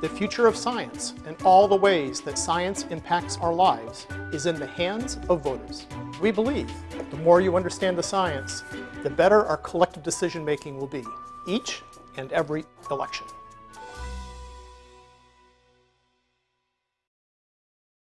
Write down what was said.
The future of science and all the ways that science impacts our lives is in the hands of voters. We believe the more you understand the science, the better our collective decision making will be, each and every election.